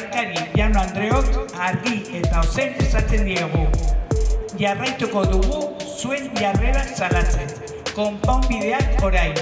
olarkari Jano Andreok argi eta ozen esaten diegu. Jarraituko dugu zuen jarrera salatzen. Konpon bideak orain.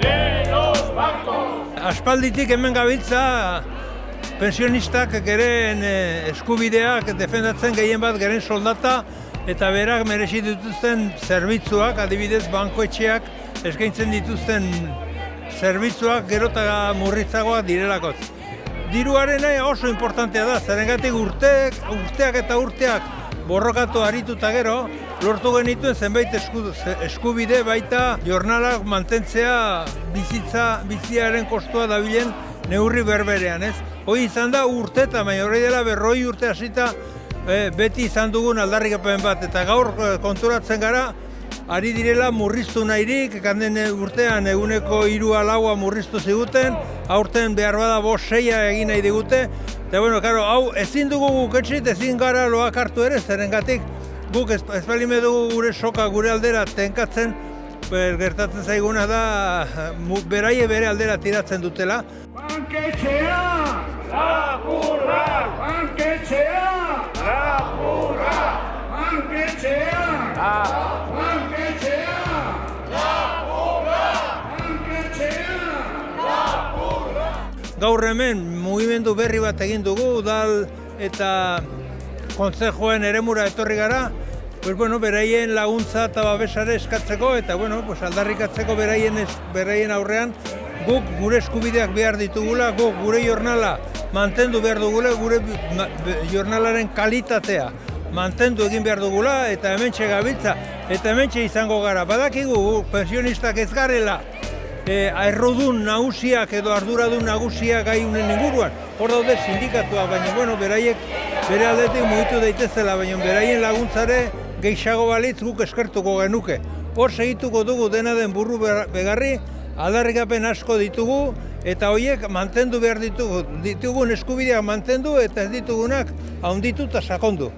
De los bancos. Aspalditik hemen gabiltza pensionistak geren eh, eskubideak defendatzen gehien bat geren soldata eta berak merezi dituzten zerbitzuak, adibidez bankoetxeak eskaintzen dituzten zerbitzuak gero eta murritzagoak direlakotz. Diruaren oso importantea da, zerengatik urteak, urteak eta urteak borrokatu arituta gero, lortu genituen zenbait esku, eskubide baita jornalak mantentzea bizitza, biziaren kostua dabilen neurri berberean, ez? Hoi izan da urte eta hori dela berroi urte hasita eh, beti izan dugun aldarrikapen bat eta gaur eh, konturatzen gara ari direla murriztu nahirik, kanden urtean eguneko hiru alaua murriztu ziguten, aurten behar bada bost seia egin nahi digute, eta bueno, karo, hau ezin dugu guk etxit, ezin gara loak hartu ere, zerengatik guk ez, ez balime dugu gure soka gure aldera tenkatzen, ber, gertatzen zaiguna da mu- beraie bere aldera tiratzen dutela. Banketxea! Lapurra! Banketxea! Lapurra! Banketxea! Banketxea! Lapurra! Banketxea! Gaur hemen mugimendu berri bat egin dugu, udal eta kontzejoen eremura etorri gara, pues bueno, beraien laguntza eta babesare eskatzeko eta bueno, pues aldarrikatzeko beraien, es, beraien aurrean guk gure eskubideak behar ditugula, guk gure jornala mantendu behar dugula, gure jornalaren kalitatea mantendu egin behar dugula eta hementxe gabiltza eta hementxe izango gara. Badakigu gu pensionistak ez garela e, errodun nagusiak edo arduradun nagusiak gai unen inguruan. Hor daude sindikatuak, baina bueno, beraiek bere aldetik mugitu daitezela, baina beraien laguntzare gehiago balitz guk eskertuko genuke. Hor segituko dugu dena den burru begarri, aldarrikapen asko ditugu, eta horiek mantendu behar ditugu, ditugun eskubideak mantendu eta ez ditugunak haunditu eta sakondu.